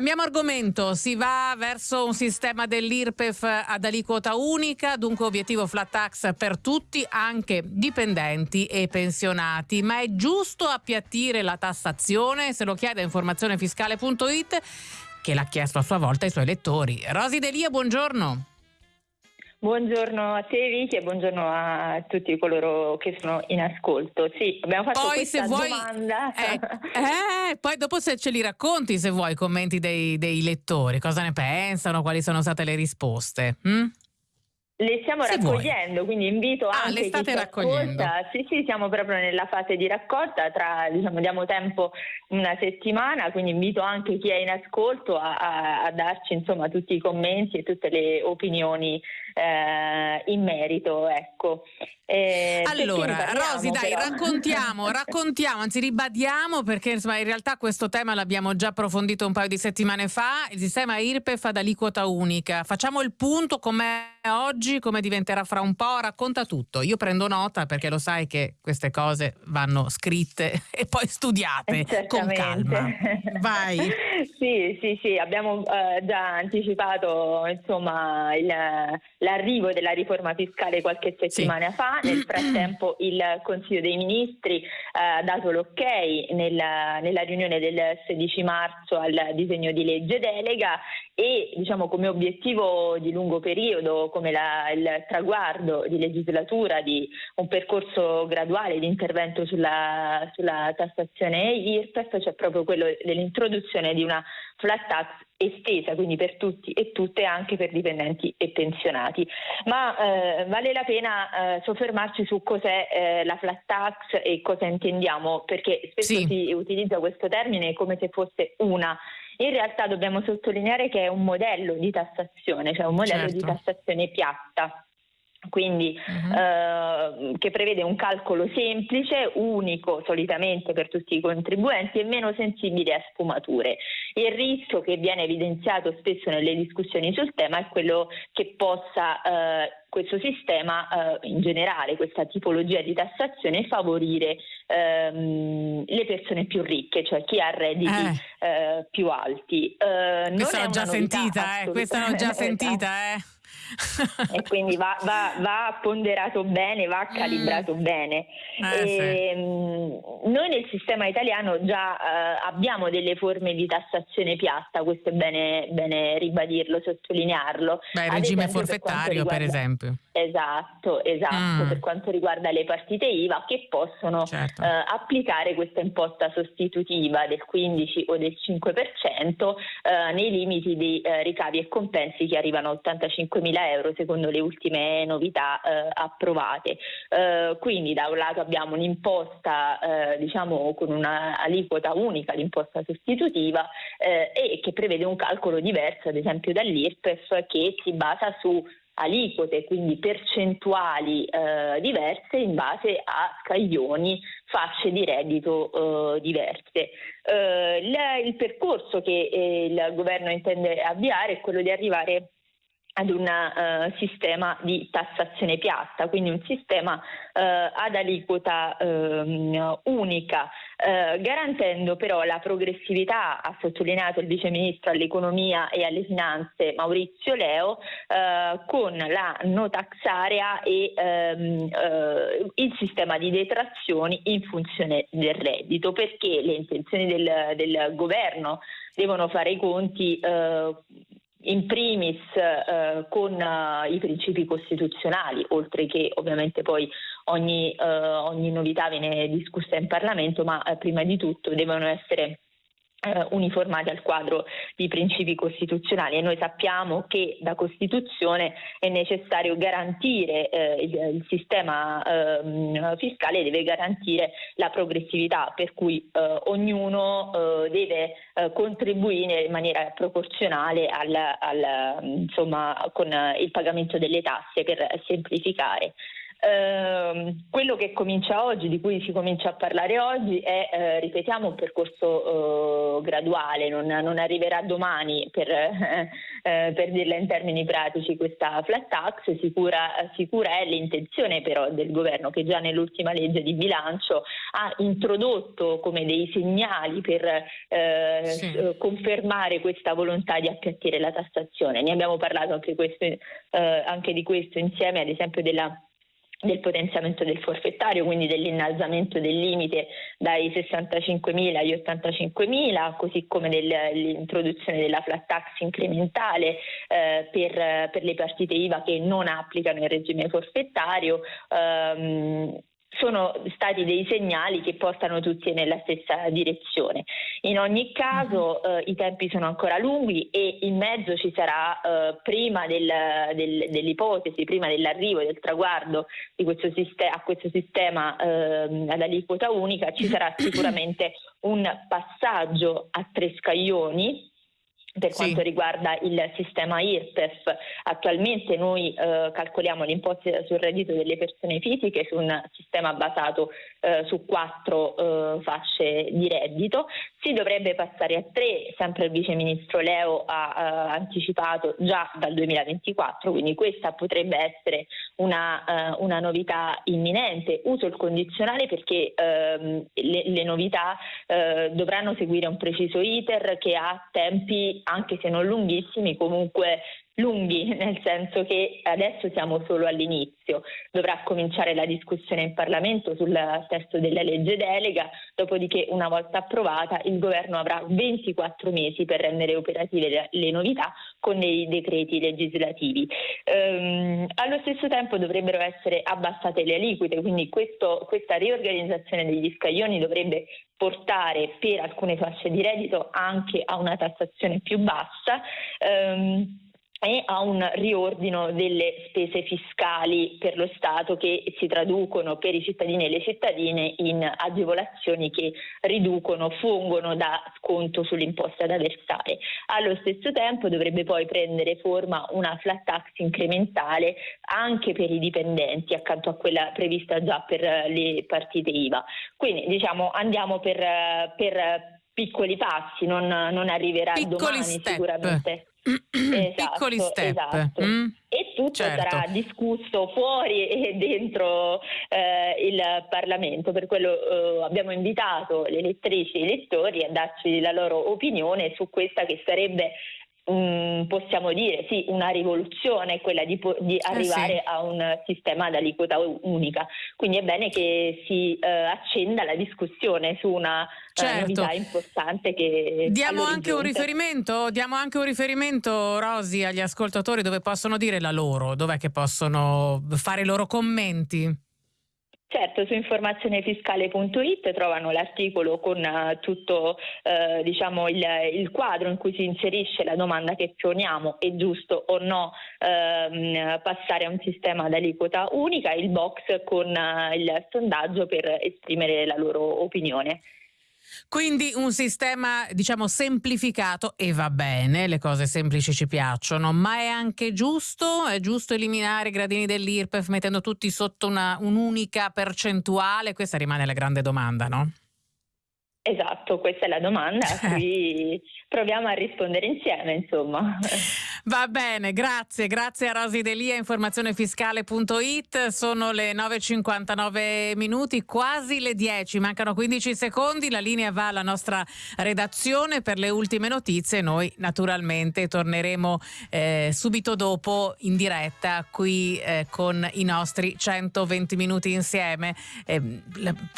Cambiamo argomento, si va verso un sistema dell'IRPEF ad aliquota unica, dunque obiettivo flat tax per tutti, anche dipendenti e pensionati. Ma è giusto appiattire la tassazione? Se lo chiede informazionefiscale.it che l'ha chiesto a sua volta ai suoi lettori. Rosi Delia, buongiorno. Buongiorno a te Vicky e buongiorno a tutti coloro che sono in ascolto. Sì, abbiamo fatto poi, questa vuoi, domanda. Eh, eh, poi dopo se ce li racconti se vuoi i commenti dei, dei, lettori, cosa ne pensano, quali sono state le risposte. Hm? Le stiamo se raccogliendo, vuoi. quindi invito ah, anche le state raccogliendo. Ascolta. Sì, sì, siamo proprio nella fase di raccolta, tra, diciamo, diamo tempo una settimana, quindi invito anche chi è in ascolto a, a, a darci insomma, tutti i commenti e tutte le opinioni eh, in merito. Ecco. Eh, allora, Rosi, dai, però? raccontiamo, raccontiamo, anzi ribadiamo perché insomma, in realtà questo tema l'abbiamo già approfondito un paio di settimane fa, il sistema IRPEF ad aliquota unica. Facciamo il punto com'è oggi, come diventerà fra un po', racconta tutto. Io prendo nota perché lo sai che queste cose vanno scritte e poi studiate con calma. Vai. sì, sì, sì, abbiamo uh, già anticipato insomma il l'arrivo della riforma fiscale qualche settimana sì. fa, nel frattempo il Consiglio dei Ministri ha eh, dato l'ok nella, nella, riunione del 16 marzo al disegno di legge delega e diciamo, come obiettivo di lungo periodo, come la, il traguardo di legislatura di un percorso graduale di intervento sulla, sulla tassazione IRPEF c'è proprio quello dell'introduzione di una flat tax estesa, quindi per tutti e tutte, anche per dipendenti e pensionati. Ma eh, vale la pena eh, soffermarci su cos'è eh, la flat tax e cosa intendiamo, perché spesso sì. si utilizza questo termine come se fosse una. In realtà dobbiamo sottolineare che è un modello di tassazione, cioè un modello certo. di tassazione piatta quindi uh-huh. eh, che prevede un calcolo semplice, unico solitamente per tutti i contribuenti e meno sensibile a sfumature. Il rischio che viene evidenziato spesso nelle discussioni sul tema è quello che possa eh, questo sistema eh, in generale, questa tipologia di tassazione favorire ehm, le persone più ricche, cioè chi ha redditi eh. eh più alti. Eh, questa l'ho già sentita, eh, questa l'ho già sentita, eh e quindi va, va, va, ponderato bene, va calibrato mm. bene. Eh, e, sì. Ehm, noi nel sistema italiano già uh, abbiamo delle forme di tassazione piatta, questo è bene, bene ribadirlo, sottolinearlo. Beh, il regime esempio, forfettario per, riguarda... per, esempio. Esatto, esatto, mm. per quanto riguarda le partite IVA che possono certo. uh, applicare questa imposta sostitutiva del 15 o del 5% uh, nei limiti di ricavi e compensi che arrivano a 85 mila euro secondo le ultime novità eh, approvate. Eh, quindi da un lato abbiamo un'imposta eh, diciamo con un'aliquota unica, l'imposta sostitutiva eh, e che prevede un calcolo diverso ad esempio dall'IRPEF che si basa su aliquote, quindi percentuali eh, diverse in base a scaglioni, fasce di reddito eh, diverse. Eh, il, il, percorso che eh, il governo intende avviare è quello di arrivare ad un uh, sistema di tassazione piatta, quindi un sistema uh, ad aliquota uh, unica, eh, garantendo però la progressività, ha sottolineato il Vice Ministro all'Economia e alle Finanze Maurizio Leo, con la no tax area e ehm, il sistema di detrazioni in funzione del reddito, perché le intenzioni del, del governo devono fare i conti in primis eh, con uh, i principi costituzionali, oltre che ovviamente poi ogni, uh, ogni novità viene discussa in Parlamento, ma uh, prima di tutto devono essere eh, uniformati al quadro di principi costituzionali. E noi sappiamo che da Costituzione è necessario garantire eh, il, il, sistema eh, fiscale deve garantire la progressività per cui eh, ognuno eh, deve eh, contribuire in maniera proporzionale al, al, insomma, con il pagamento delle tasse per semplificare. Eh, quello che comincia oggi, di cui si comincia a parlare oggi, è, eh, ripetiamo, un percorso eh, graduale, non, non, arriverà domani per, eh, per, dirla in termini pratici questa flat tax, sicura, sicura è l'intenzione però del governo che già nell'ultima legge di bilancio ha introdotto come dei segnali per eh, sì. confermare questa volontà di appiattire la tassazione. Ne abbiamo parlato anche, questo, eh, anche di questo insieme ad esempio della del potenziamento del forfettario, quindi dell'innalzamento del limite dai 65.000 agli 85.000, così come dell'introduzione della flat tax incrementale eh, per, per, le partite IVA che non applicano il regime forfettario. Ehm, sono stati dei segnali che portano tutti nella stessa direzione. In ogni caso uh-huh. eh, i tempi sono ancora lunghi e in mezzo ci sarà eh, prima del, del, dell'ipotesi, prima dell'arrivo del traguardo di questo sistema, a questo sistema eh, ad aliquota unica, ci sarà sicuramente un passaggio a tre scaglioni per quanto sì. riguarda il sistema IRPEF, attualmente noi eh, calcoliamo l'imposta sul reddito delle persone fisiche su un sistema basato eh, su quattro eh, fasce di reddito. Si dovrebbe passare a tre, sempre il Vice Ministro Leo ha eh, anticipato già dal 2024, quindi questa potrebbe essere una, uh, una novità imminente. Uso il condizionale perché uh, le, le, novità uh, dovranno seguire un preciso iter che ha tempi, anche se non lunghissimi, comunque lunghi, nel senso che adesso siamo solo all'inizio, dovrà cominciare la discussione in Parlamento sul testo della legge delega, dopodiché una volta approvata il governo avrà 24 mesi per rendere operative le novità con dei decreti legislativi. Ehm, allo stesso tempo dovrebbero essere abbassate le aliquote, quindi questo, questa riorganizzazione degli scaglioni dovrebbe portare per alcune fasce di reddito anche a una tassazione più bassa. Ehm, e a un riordino delle spese fiscali per lo Stato che si traducono per i cittadini e le cittadine in agevolazioni che riducono, fungono da sconto sull'imposta da versare. Allo stesso tempo dovrebbe poi prendere forma una flat tax incrementale anche per i dipendenti accanto a quella prevista già per le partite IVA. Quindi diciamo andiamo per, per piccoli passi, non, non arriverà piccoli domani step. sicuramente. Esatto, piccoli step. Esatto. Mm? E tutto certo. sarà discusso fuori e dentro eh, il Parlamento, per quello eh, abbiamo invitato le elettrici e i elettori a darci la loro opinione su questa che sarebbe Mm, possiamo dire sì, una rivoluzione quella di, di eh arrivare sì. a un sistema ad aliquota unica. Quindi è bene che si eh, accenda la discussione su una eh, certo. novità importante che diamo anche, diamo anche un riferimento, Rosi, agli ascoltatori dove possono dire la loro, dov'è che possono fare i loro commenti? Certo, su informazionefiscale.it trovano l'articolo con uh, tutto uh, diciamo, il, il, quadro in cui si inserisce la domanda che poniamo, è giusto o no uh, passare a un sistema ad aliquota unica, il box con uh, il sondaggio per esprimere la loro opinione. Quindi un sistema, diciamo, semplificato e va bene, le cose semplici ci piacciono, ma è anche giusto, è giusto eliminare i gradini dell'IRPEF mettendo tutti sotto un'unica percentuale? Questa rimane la grande domanda, no? Esatto, questa è la domanda a cui proviamo a rispondere insieme, insomma. Va bene, grazie, grazie a Rosi Delia, informazionefiscale.it, sono le 9.59 minuti, quasi le 10, mancano 15 secondi, la linea va alla nostra redazione per le ultime notizie, noi naturalmente torneremo eh, subito dopo in diretta qui eh, con i nostri 120 minuti insieme. Eh,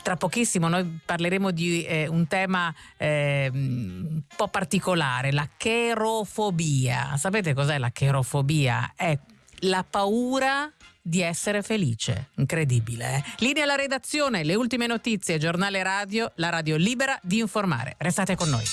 tra pochissimo noi parleremo di eh, un tema ehm, un po' particolare, la cherofobia. Sapete cos'è la cherofobia? È la paura di essere felice. Incredibile. Eh? Linea alla redazione, le ultime notizie, giornale radio, la radio libera di informare. Restate con noi.